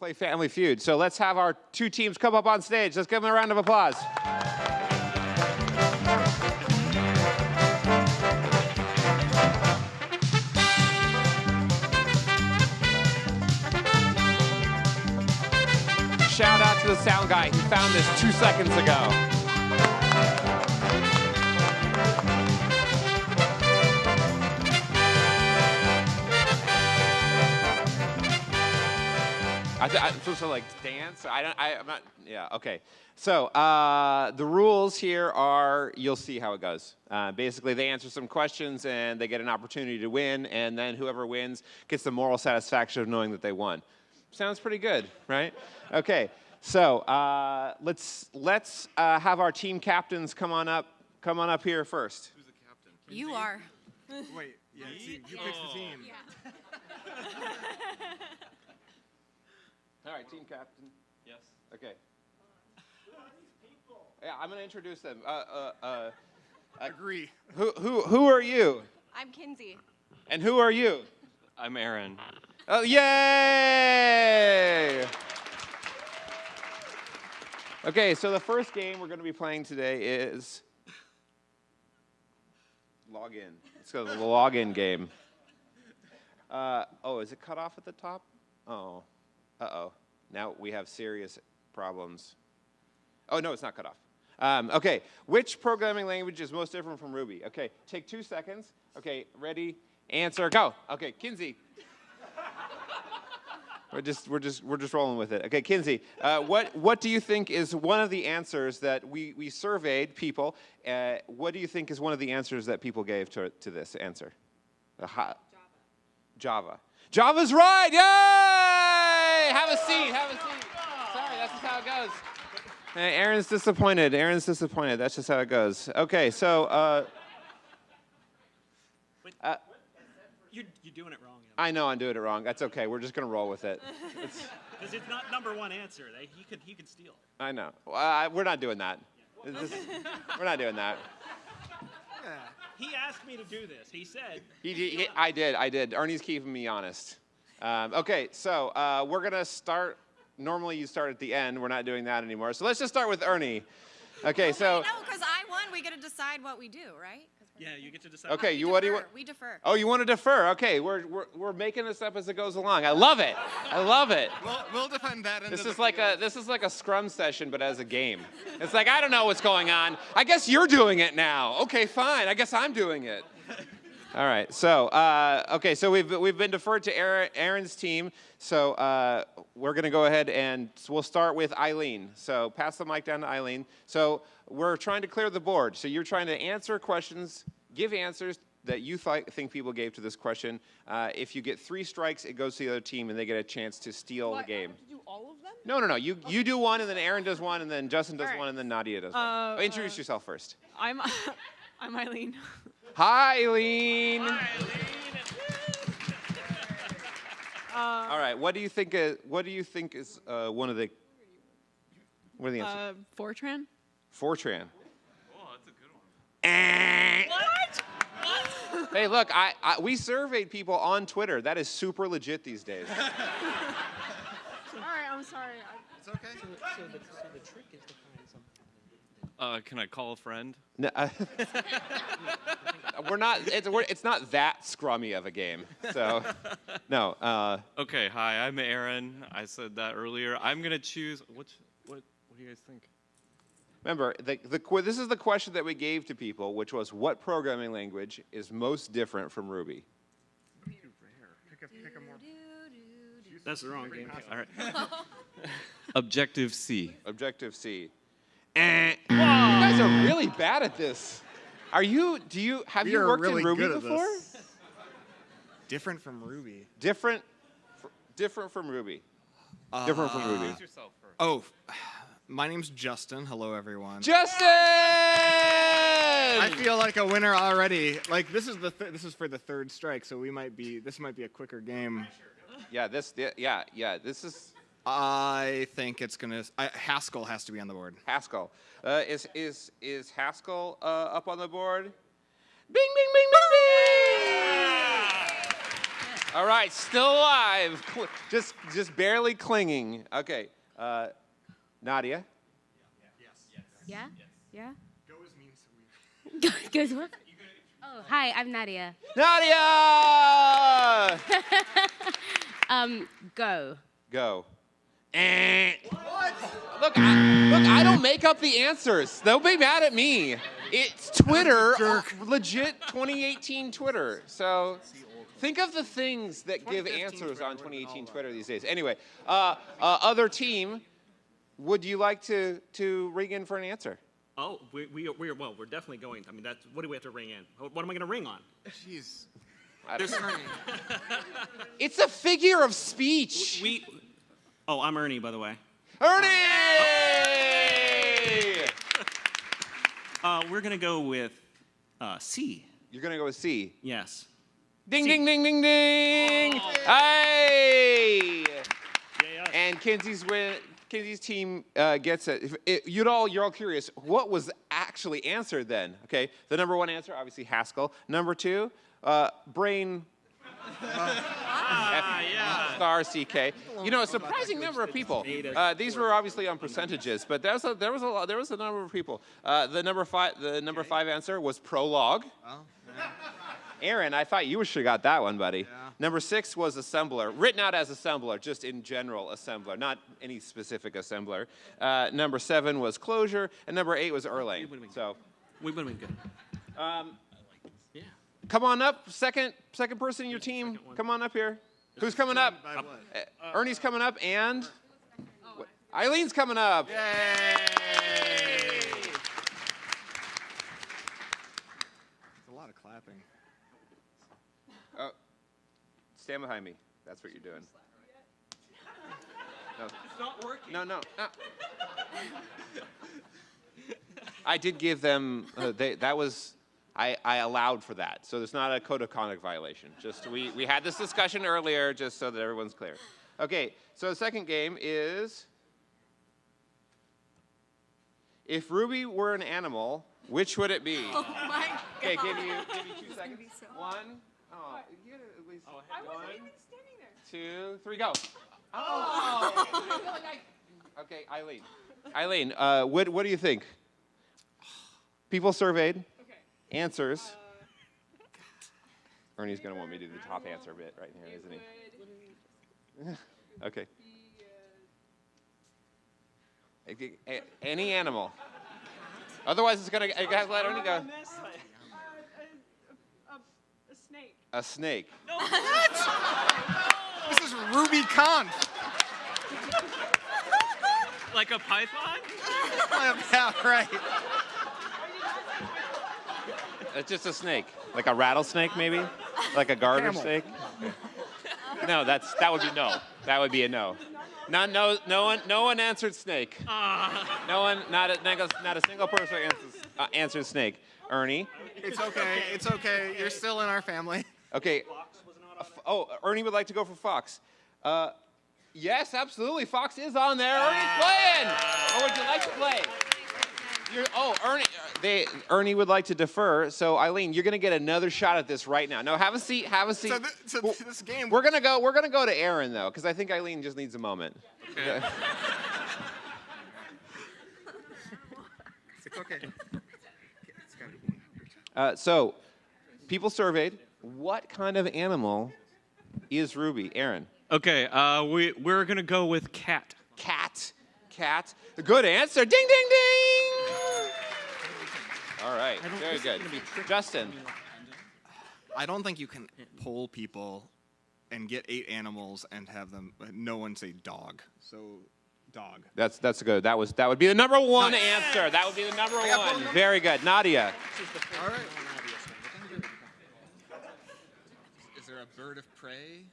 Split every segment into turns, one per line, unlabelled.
Play Family Feud. So let's have our two teams come up on stage. Let's give them a round of applause. Shout out to the sound guy. He found this two seconds ago. I th- I'm supposed to like dance. I don't. I, I'm not. Yeah. Okay. So uh, the rules here are you'll see how it goes. Uh, basically, they answer some questions and they get an opportunity to win, and then whoever wins gets the moral satisfaction of knowing that they won. Sounds pretty good, right? Okay. So uh, let's let's uh, have our team captains come on up. Come on up here first. Who's the captain?
You are.
Wait, yeah, team. You picked the team.
All right, team captain. Yes. Okay. Yeah, I'm gonna introduce them. Uh, uh, uh,
Agree.
who who who are you?
I'm Kinsey.
And who are you?
I'm Aaron.
Oh, yay! Okay, so the first game we're going to be playing today is login. Let's go to the login game. Uh, oh, is it cut off at the top? Oh, uh oh. Now we have serious problems. Oh, no, it's not cut off. Um, okay, which programming language is most different from Ruby? Okay, take two seconds. Okay, ready, answer, go. Okay, Kinsey. We're just, we're just, we're just rolling with it. Okay, Kinsey, uh, what, what do you think is one of the answers that we, we surveyed people? Uh, what do you think is one of the answers that people gave to, to this answer? Uh, Java. Java. Java's right! Yay! Have a seat. Have a seat. Sorry, that's just how it goes. Hey, Aaron's disappointed. Aaron's disappointed. That's just how it goes. Okay, so uh, uh,
You're, you're doing it wrong.
I know I'm doing it wrong. That's okay. We're just gonna roll with it. It's,
Because it's not number one answer. They, he, could, he could steal.
I know. Well, I, we're not doing that. It's just- we're not doing that.
He asked me to do this. He said,
He, he, he- I did. I did. Ernie's keeping me honest. Um, okay, so uh, we're gonna start. Normally, you start at the end. We're not doing that anymore. So let's just start with Ernie. Okay, so
no, because I won. We get to decide what we do, right?
yeah, you get to decide.
okay,
We
you what do you
defer,
want?
We defer.
Oh, you want to defer? Okay, we're, we're we're making this up as it goes along. I love it. I love it.
We'll, we'll defend that.
This is like a this is like a scrum session, but as a game. It's like I don't know what's going on. I guess you're doing it now. Okay, fine. I guess I'm doing it. All right. So uh, okay. So we've we've been deferred to Aaron, Aaron's team. So uh, we're gonna go ahead and we'll start with Eileen. So pass the mic down to Eileen. So we're trying to clear the board. So you're trying to answer questions, give answers that you th- think people gave to this question. Uh, if you get three strikes, it goes to the other team, and they get a chance to steal the game.
do all of them?
No, no, no. You you do one, and then Aaron does one, and then Justin does
right.
one, and then Nadia does
Uh,
one. Introduce
uh,
yourself first.
I'm I'm Eileen.
Hi, Eileen.
Uh,
All right. What do you think? Uh, what do you think is uh, one of the? What are the answers?
uh, Fortran.
Fortran.
Oh, that's a good one.
What? what?
Hey, look. I, I we surveyed people on Twitter. That is super legit these days.
All right, I'm sorry. I,
It's okay.
So the, so the trick is to find something.
Uh, can I call a friend?
No, uh, we're not. It's, we're, it's not that scrummy of a game. So, no. Uh,
Okay, hi, I'm Aaron. I said that earlier. I'm gonna choose. Which, what? What do you guys think?
Remember, the, the, que- this is the question that we gave to people, which was what programming language is most different from Ruby?
Pick a, pick a more.
That's the wrong game.
All right. Objective C.
Objective C. Eh. You guys are really bad at this. Are you? Do you have
We
you worked
really
in Ruby before?
Different from Ruby.
Different, fr- different from Ruby. different from Ruby.
yourself.
Oh, my name's Justin. Hello, everyone.
Justin.
I feel like a winner already. Like this is the th- this is for the third strike, so we might be this might be a quicker game.
yeah, this. Yeah, yeah. This is
I think it's gonna. Haskell has to be on the board.
Haskell. Uh, is is is Haskell uh, up on the board? Bing, bing, bing, bing, bing. All right, still alive. Just, just barely clinging. Okay, uh, Nadia.
Yeah? Yes. Yeah? Go as mean so weird. Goes what? Oh, hi, I'm Nadia.
Nadia!
Um, go.
Go. Eh. Look, I, look, I don't make up the answers. They'll be mad at me. It's Twitter, legit 2018 Twitter. So think of the things that give answers on 2018. Twitter these days. Anyway, uh, uh, other team, would you like to, to ring in for an answer?
Oh, we, we, are- we are, well, we're definitely going. I mean, that's, what do we have to ring in? What am I going to ring on?
Jeez.
I don't. It's a figure of speech.
We, oh, I'm Ernie, by the way.
Ernie!
Uh, we're going to go with uh, C.
You're gonna go with C.
Yes.
Ding,
C.
ding, ding, ding, ding. Hey!
Yeah,
And Kinsey's win. Kinsey's team uh, gets it. If it. You'd all, you're all curious. What was actually answered then? Okay, the number one answer, obviously Haskell. Number two, uh, brain.
Ah, yeah.
Star CK. You know, a surprising number of people. Uh, these were obviously on percentages, but there was a, there was a lot, there was a number of people. Uh, the number five the number five answer was Prolog.
Oh,
Aaron, I thought you should have got that one, buddy.
Yeah.
Number six was assembler, written out as assembler, just in general assembler, not any specific assembler. Uh, number seven was Clojure, and number eight was Erlang. So
We would have been good.
um,
Yeah.
Come on up, second second person in your team. Come on up here. Who's coming up?
By?
Uh, Ernie's coming up, and Wh- Eileen's coming up.
It's a lot of clapping.
Oh, stand behind me. That's what you're doing. No.
It's not working.
No, no, no. I did give them. Uh, they, that was. I, I allowed for that, so there's not a code of conduct violation. Just we we had this discussion earlier, just so that everyone's clear. Okay, so the second game is. If Ruby were an animal, which would it be?
Oh my god.
Okay, give you give you two seconds. One. Oh, you gotta at least.
I wasn't even standing there.
two, three, go. Oh. I feel like I- okay, Eileen. Eileen, uh, what what do you think? People surveyed.
Okay.
Answers.
Uh,
Ernie's gonna want me to do the top answer bit right here, isn't he? Okay. Okay, a- Any animal. Otherwise, it's gonna. I gotta let Ernie go.
a, a, a snake.
A snake.
This is Ruby Khan.
Like a python?
yeah, right.
It's just a snake, like a rattlesnake, maybe, like a garter
Camel.
snake. No, that's that would be no. That would be a no. No, no, no one, no one answered snake. No one, not a, not a, single person answers, uh, answered snake. Ernie,
It's okay. It's okay. You're still in our family.
okay. F- Oh, Ernie would like to go for Fox. Uh, yes, absolutely. Fox is on there. Ernie's playing. Or would you like to play? You're, oh, Ernie, uh, they, Ernie would like to defer. So Eileen, you're gonna get another shot at this right now. No, have a seat. Have a seat.
So, th- so
Well,
this game.
We're gonna go. We're gonna go to Aaron though, because I think Eileen just needs a moment.
It's okay.
Uh, so, people surveyed. What kind of animal is Ruby? Aaron.
Okay, uh, we we're gonna go with cat.
Cat. Cat. Good answer. Ding, ding, ding. All right. Very good. Justin.
I don't think you can poll people and get eight animals and have them no one say dog. So, dog.
That's that's good. That was that would be the number one
Nice.
answer. That would be the number
got
one.
number.
Very good. Nadia.
All right. Is there a bird of prey?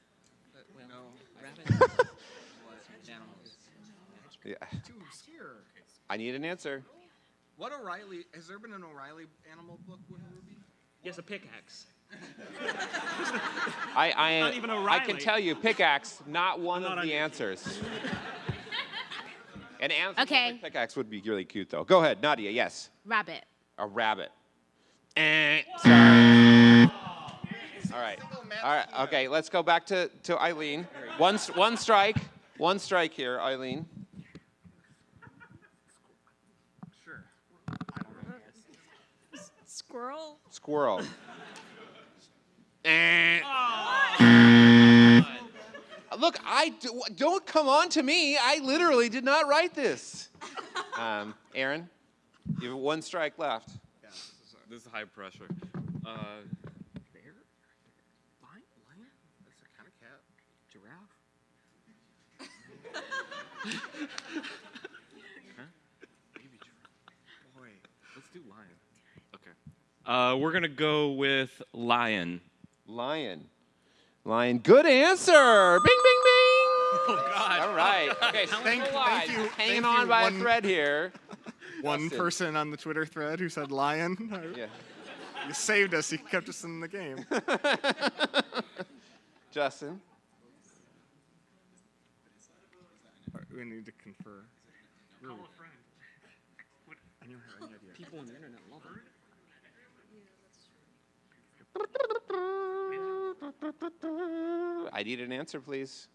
That we know.
Yeah.
Too obscure.
I need an answer.
What O'Reilly? Has there been an O'Reilly animal book with Ruby?
Yes, a pickaxe.
I I,
Not even
I can tell you, pickaxe, not one
Not
of the answers. An answer
Okay.
pickaxe would be really cute, though. Go ahead, Nadia. Yes.
Rabbit.
A rabbit. Eh, sorry. All right. All right. Okay. Let's go back to, to Eileen. One one strike. One strike here, Eileen.
Sure.
Squirrel.
Squirrel. Eh. Look, I do, don't come on to me. I literally did not write this. Um, Aaron, you have one strike left.
Yeah, this is a
This is high pressure. Uh,
bear? Lion? Lion? That's a kind of cat. Giraffe? Boy.
let's do lion. Okay. Uh, we're gonna go with lion.
Lion. Lion. Good answer. Bing, bing, bing.
Oh God.
All right. Okay,
Thank- thank you-
Hanging
thank
on
you,
by
one-
a thread here.
One
Justin.
person on the Twitter thread who said lion.
Yeah.
You saved us. You kept us in the game.
Justin.
we need to confer.
Call a friend.
I don't have any idea.
People on the internet love it.
I need an answer, please.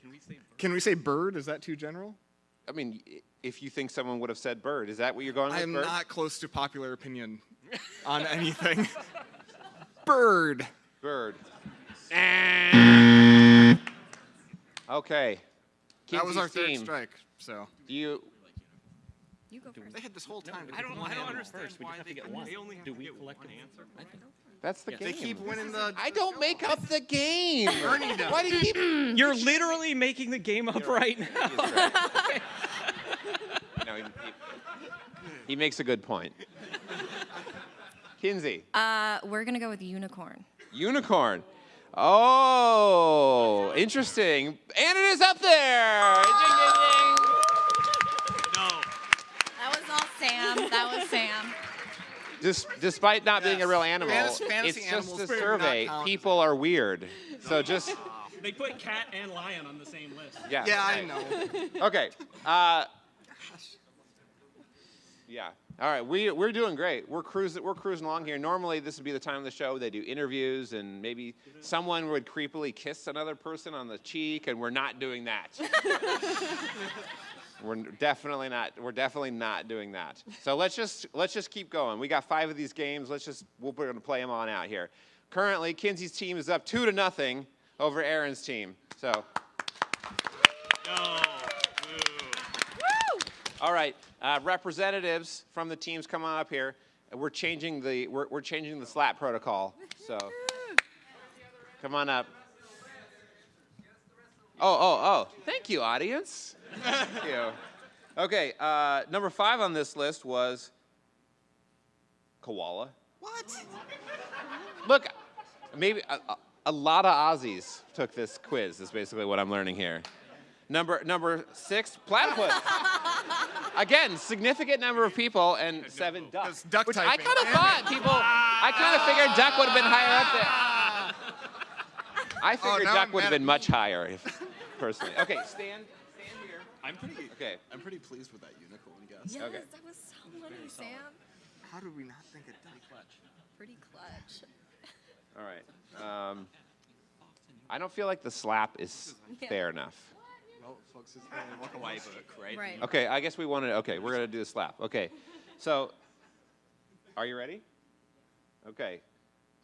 Can we say bird?
Can we say bird? Is that too general?
I mean, if you think someone would have said bird, is that what you're going with?
I am not close to popular opinion on anything. bird.
Bird. okay.
That was our
Kinsey's
third
team.
strike. So
Do you?
You go first.
they had this whole time. to
I don't,
get
I don't
one.
understand why they, they only have
Do
to
we
get
collect
one
it?
answer. I think.
That's the game.
They keep winning the.
I don't make up the game.
Ernie does.
Why do you keep?
You're literally making the game up right now.
Right. no, he, he, he makes a good point. Kinsey,
Uh, we're gonna go with unicorn.
unicorn. Oh, interesting. And it is up there. Ding, ding, ding.
No.
That was all Sam. That was Sam.
Dis- despite not being a real animal,
Fantas- fantasy
it's just a
animals not
survey. People are weird. So just
They put cat and lion on the same list.
yeah.
Yeah, I
right.
know.
Okay. Uh, yeah. All right. We we're doing great. We're cruising. We're cruising along here. Normally, this would be the time of the show they do interviews and maybe someone would creepily kiss another person on the cheek, and we're not doing that. we're definitely not. We're definitely not doing that. So let's just let's just keep going. We got five of these games. Let's just we're going to play them on out here. Currently, Kinsey's team is up two to nothing over Aaron's team. So.
No.
All right, uh, representatives from the teams come on up here. We're changing the we're, we're changing the slap protocol. So come on up. Oh oh oh! Thank you, audience. Thank you. Okay, uh, number five on this list was koala.
What?
Look, maybe a, a, a lot of Aussies took this quiz. Is basically what I'm learning here. Number number six, platypus. Again, significant number of people and seven ducks.
Duck
which I kind of thought people. I kind of figured duck would have been higher up there. I figured
now
duck
I'm
would have been much higher, if, personally. Okay, stand, stand here.
I'm pretty.
Okay.
I'm pretty pleased with that unicorn guess.
Yes,
Okay.
that was so funny, Sam.
How did we not think of duck?
Pretty clutch.
All right. Um, I don't feel like the slap is
Yeah.
fair enough.
Well, folks, it's the walk away book, right?
Right.
Okay, I guess we want to. Okay, we're gonna do the slap. Okay, so are you ready? Okay,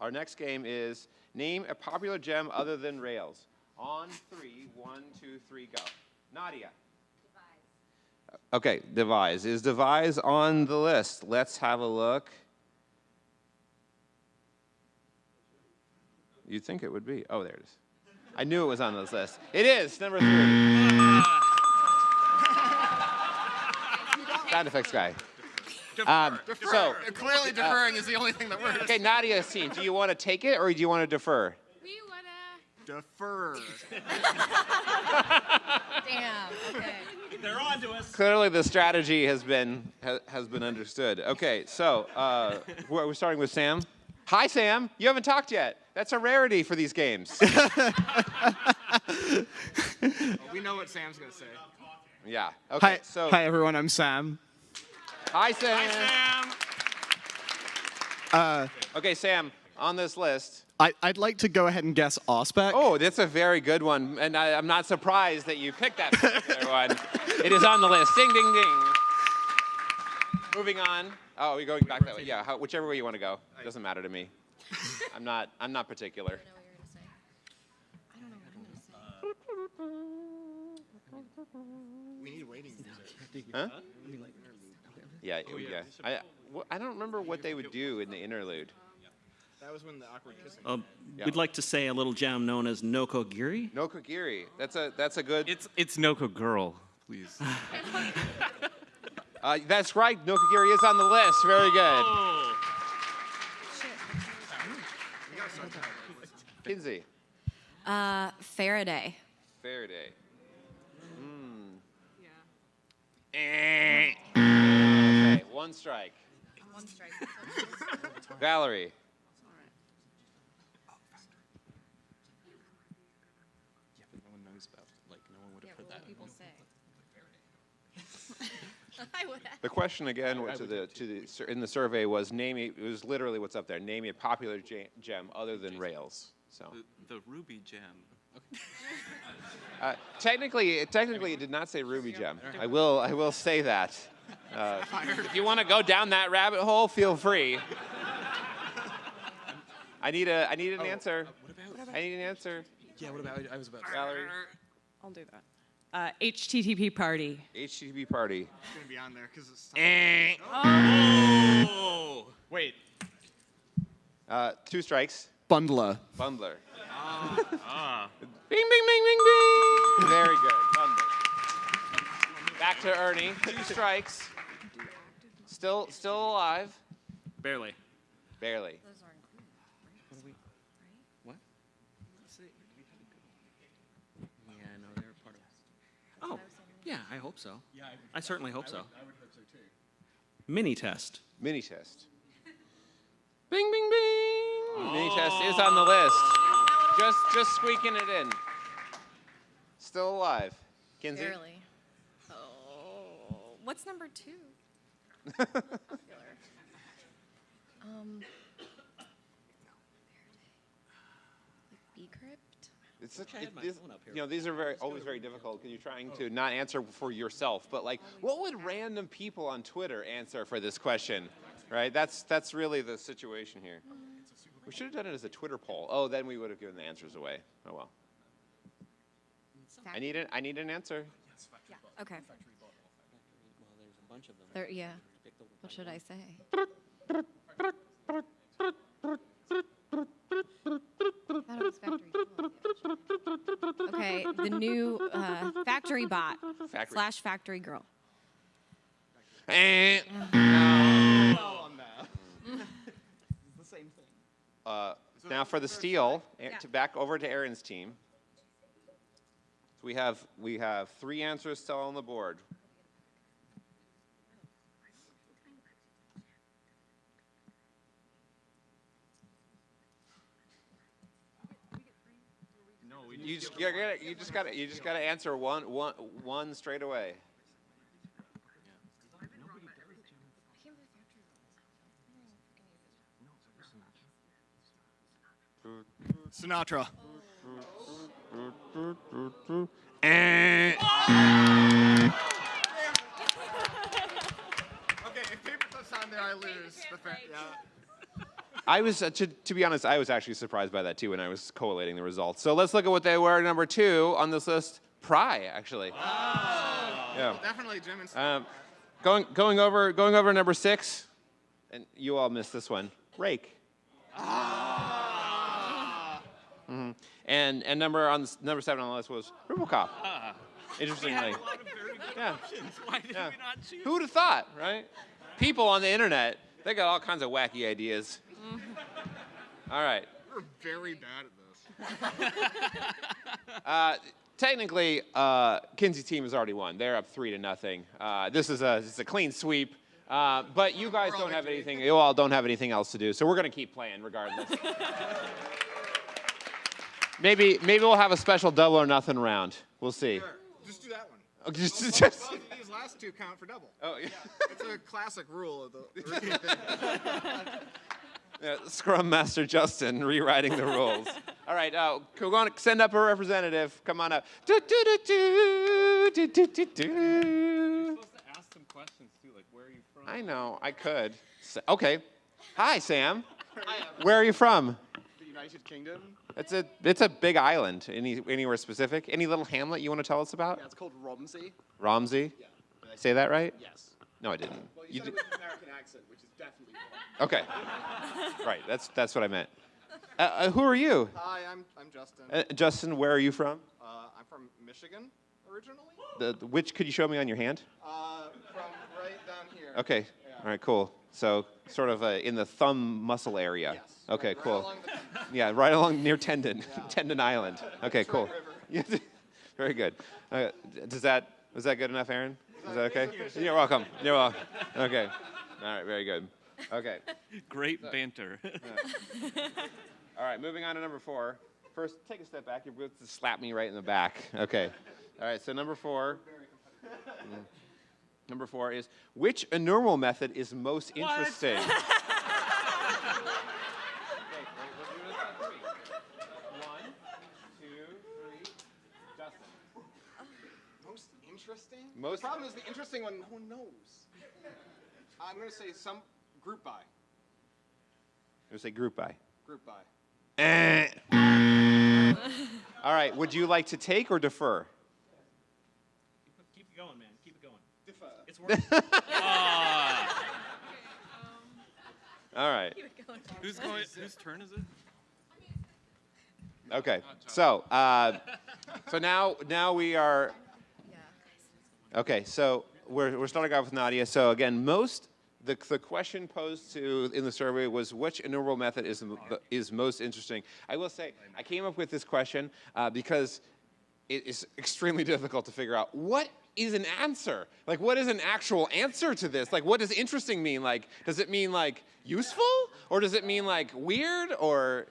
our next game is name a popular gem other than rails. On three, one, two, three, go. Nadia. Okay, devise. Is devise on the list? Let's have a look. You'd think it would be. Oh, there it is. I knew it was on this list. It is number three. Sound effects guy. Um, so,
Clearly, deferring is the only thing that works.
okay, Nadia's team. Do you want to take it or do you want to defer?
We wanna.
Defer.
Damn. Okay.
They're on to us.
Clearly, the strategy has been ha, has been understood. Okay, so uh, we're, we're starting with Sam. Hi, Sam. You haven't talked yet. That's a rarity for these games.
we know what Sam's gonna say.
yeah. Okay.
Hi,
So,
hi everyone. I'm Sam.
hi, Sam.
Hi, Sam.
Uh,
Okay, Sam. on this list.
I, I'd like to go ahead and guess RSpec.
Oh, that's a very good one, and I, I'm not surprised that you picked that particular one. It is on the list. Ding, ding, ding. Moving on. Oh, we're going back that way. Yeah, how, whichever way you want to go. It doesn't matter to me. I'm not. I'm not particular.
I know what you're gonna say. I don't know what I'm gonna say.
We need waiting music.
Huh? Yeah, yeah. Oh, I, wh- I don't remember what they would do in the interlude.
That was when the awkward kissing.
Um,
Yeah.
We'd like to say a little jam known as Nokogiri.
No Kogiri. That's a that's a good.
It's it's Noko girl, please.
Uh, that's right. Nokogiri is on the list. Very good. Kinsey.
Uh, Faraday.
Faraday. Hmm.
Yeah.
Okay, one strike.
One strike.
Valerie.
But no one knows about. Like, no one would have
Yeah,
put
what
that.
would people say? I would have.
The question again to the to the sur- in the survey was name a, it was literally what's up there. Name a popular ja- gem other than Rails. So
the, the ruby gem.
uh, technically, technically, it did not say Ruby gem. I will I will say that. Uh, if you want to go down that rabbit hole, feel free. I need a I need an answer.
What about?
I need an answer.
Yeah, what about? I was about.
Valerie.
I'll do that. Uh, HTTParty.
HTTP party.
It's gonna be on there because it's.
Oh!
Wait.
Uh, two strikes.
Bundler.
Bundler.
Ah.
Bing, bing, bing, bing, bing. Very good. Bundler. Back to Ernie. Two strikes. Still, still alive.
Barely.
Barely.
Those are included.
What? Yeah, no, they're part of. Oh, yeah, I hope so. Yeah, I, certainly hope so. I would hope so too. Minitest.
Mini test. Bing, bing, bing. Minitest is on the list. Just, just squeaking it in. Still alive. Kinsey.
Barely. Oh, what's number two? Popular. Um. Like Bcrypt?
It's a,
I had
it- this-
phone up here.
you know, these are very always very difficult because you're trying to not answer for yourself. But like, what would random people on Twitter answer for this question? Right? That's that's really the situation here. We should have done it as a Twitter poll. Oh, then we would have given the answers away. Oh well. I need an I need an answer.
Yeah. Okay.
Well, there's a bunch of them.
There. Yeah. What should I say? Thought it was Factory Tool. Okay, the new uh, Factory Bot
Factory.
slash Factory Girl.
Eh.
on that. it's the same thing.
Uh, now for the steel, eh, to back over to Aaron's team. So we have we have three answers still on the board. You just you gotta you just gotta you just gotta answer one one one straight away.
Sinatra. Okay, if paper clips on there, I lose. The fa- yeah.
I was uh, to, to be honest, I was actually surprised by that too when I was collating the results. So let's look at what they were number two on this list. Pry actually. Yeah.
Definitely Jim.
Um, going going over going over number six, and you all missed this one. Rake. Mhm. And and number on number seven on the list was RuboCop. Interestingly, yeah.
Why did
Yeah.
we not choose?
Who would have thought, right? People on the internet, they got all kinds of wacky ideas. All right.
We're very bad at this.
Uh, technically, uh, Kinsey's team has already won. They're up three to nothing. Uh, this is a this is a clean sweep. Uh, but you guys don't have anything. You all don't have anything else to do, so we're gonna keep playing regardless. maybe maybe we'll have a special double or nothing round. We'll see.
Sure. Just do that one.
Oh, just, just,
Both of these last two count for double.
oh, yeah.
It's a classic rule of the routine thing.
Uh, Scrum Master Justin rewriting the rules. All right, uh, we're going to send up a representative. Come on up. Do, do, do, do, do, do, do, do.
supposed to ask some questions too, like where are you from?
I know, I could. Sa- Okay. Hi, Sam. Where are you from?
The United Kingdom.
It's a it's a big island. Any anywhere specific? Any little hamlet you want to tell us about?
Yeah, it's called Romsey.
Romsey.
Yeah. Did I
Say that right?
Yes.
No, I didn't.
Well, you,
You
said
did.
it with an American accent, which is definitely wrong.
Okay. right. That's that's what I meant. Uh, uh, who are you?
Hi, I'm I'm Justin.
Uh, Justin, where are you from?
Uh, I'm from Michigan originally.
The, the- which could you show me on your hand?
Uh, from right down here.
Okay. All right. Cool. So sort of uh, in the thumb muscle area.
Yes.
Okay.
right, right
cool.
along the-
Yeah, right along near Tendon,
Yeah.
Tendon Island. Okay, cool. Yeah, Very good. Uh, does that was that good enough, Aaron? Is that okay? You're welcome. You're welcome. Okay. All right. Very good. Okay.
Great banter.
All right. Moving on to number four. First, take a step back. You're going to slap me right in the back. Okay. All right. So number four. Mm. Number four is which enumerable method is most interesting? Okay, wait, we'll do this on three. One, two, three. Justin.
Most interesting.
Most-
The problem is the interesting one. No one knows. I'm gonna say some group by.
I'm gonna say group by.
Group by.
Eh. All right. Would you like to take or defer?
Keep it going, man. Keep it going.
Defer.
It's working.
Ah.
All right.
who's going? Whose turn is it?
Okay. So, uh, so now now we are. Okay. So we're we're starting off with Nadia. So again, most the the question posed to in the survey was which enumerable method is is most interesting. I will say I came up with this question uh, because it is extremely difficult to figure out what is an answer. Like, what is an actual answer to this? Like, what does interesting mean? Like, does it mean like useful, or does it mean like weird, or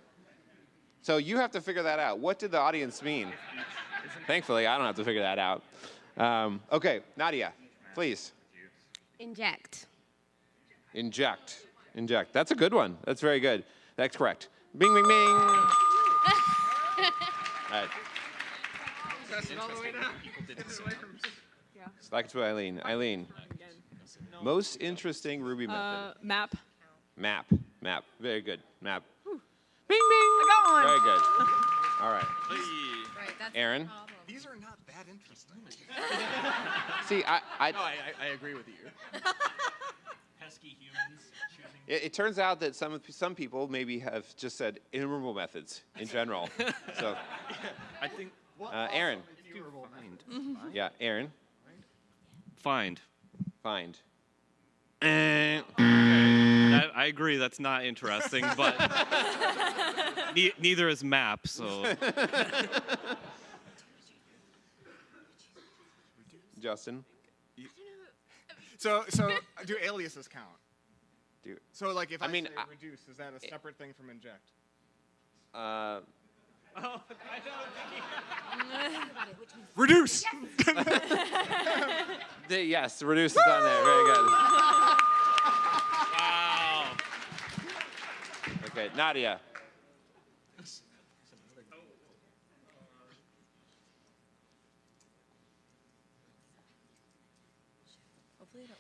so you have to figure that out. What did the audience mean? Thankfully, I don't have to figure that out. Um, okay, Nadia, please
Inject.
inject. Inject. That's a good one. That's very good. That's correct. Bing, bing, bing. All right. Back to Eileen. Eileen, most interesting Ruby method.
Uh, map.
Map. Map. Very good. Map. Bing, bing. I
got one.
Very good. All right.
Hey.
Right. That's
Aaron?
The problem.
These are not that interesting.
See, I, I,
No, I, I, I agree with you.
Pesky humans choosing.
It, it turns out that some some people maybe have just said enumerable methods in general. so,
I think
uh, Aaron,
find.
yeah, Aaron,
Find.
find. Eh,
That, I agree. That's not interesting, but ne- neither is map. So
Justin,
So so do aliases count?
do
So like if
I
I,
mean,
say
I-
reduce, is that a separate thing from inject?
uh,
Oh, I know.
Reduce.
the, yes, reduce is on there. Very good. Okay, Nadia.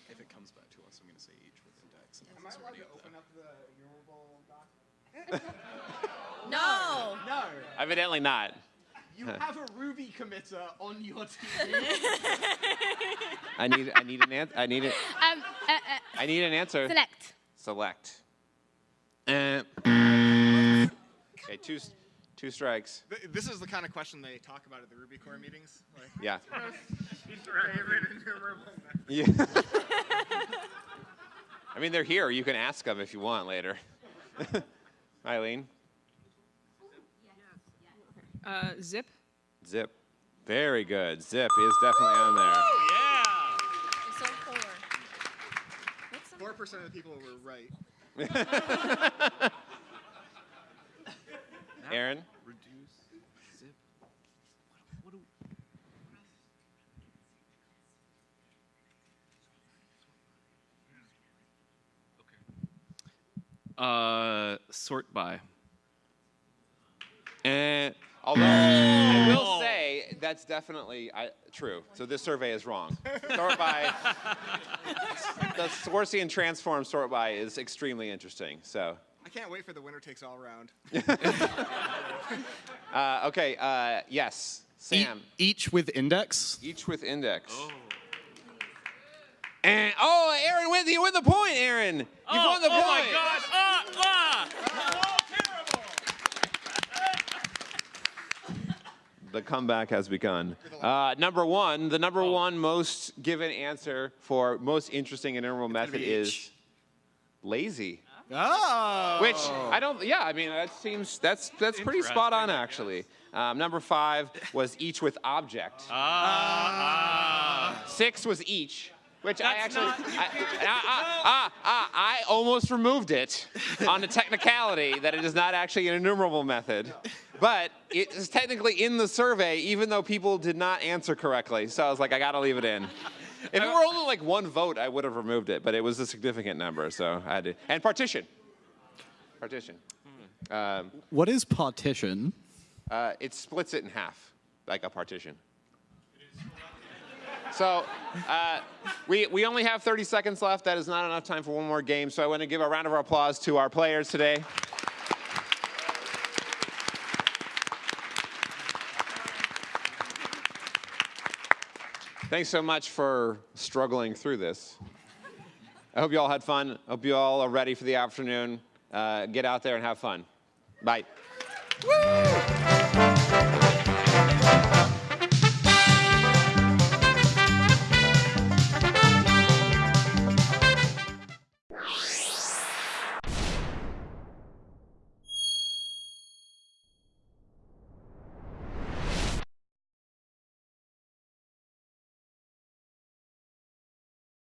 If it comes back to us, I'm going to say each with index. and
Am I
it's
allowed to open up the enumerable doc?
No.
No.
Evidently not.
You have a Ruby committer on your team.
I need I need an answer. I need it.
Um. Uh, uh,
I need an answer.
select.
Select. Uh, okay, two two strikes.
Th- this is the kind of question they talk about at the Ruby core meetings. Like,
Yeah.
favorite enumerable method.
Yeah. I mean, they're here. You can ask them if you want later. Eileen,
Uh, zip.
zip. Very good. Zip is definitely on there.
Yeah.
So four.
Four percent of the people were right.
Aaron,
Reduce. Zip. What, do, Uh, sort by.
And although I will say that's definitely I, true. So this survey is wrong. Sort by the Schwartzian transform sort by is extremely interesting. So
I can't wait for the winner takes all round.
uh, okay, uh, yes, Sam.
each with index.
Each with index. Oh. And oh, Aaron win you win the point, Aaron. You
oh,
won the
oh
point.
my God! Ah, ah!
The comeback has begun. Uh, number one, the number one most given answer for most interesting interval method is
H.
lazy.
Oh.
Which I don't. Yeah, I mean that seems that's that's pretty spot on actually. Um, number five was each with object.
Ah,
Six was each, which I actually
not-
I, I, I, I almost removed it on the technicality that it is not actually an enumerable method, but it is technically in the survey even though people did not answer correctly. So I was like, I got to leave it in. If it were only like one vote, I would have removed it, but it was a significant number, so I had to. And partition. Partition. Um,
What is partition?
uh, it splits it in half, like a partition. So uh, we, we only have 30 seconds left. That is not enough time for one more game. So I want to give a round of applause to our players today. Thanks so much for struggling through this. I hope you all had fun. Hope you all are ready for the afternoon. Uh, get out there and have fun. Bye.